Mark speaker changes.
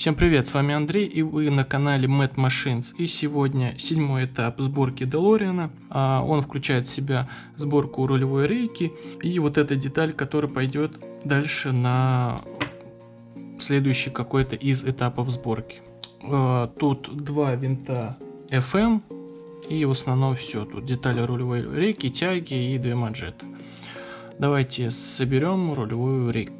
Speaker 1: Всем привет, с вами Андрей и вы на канале Mad Machines. И сегодня седьмой этап сборки Делориана. А, он включает в себя сборку рулевой рейки и вот эта деталь, которая пойдет дальше на следующий какой-то из этапов сборки. А, тут два винта FM и в основном все. Тут детали рулевой рейки, тяги и две манжеты. Давайте соберем рулевую рейку.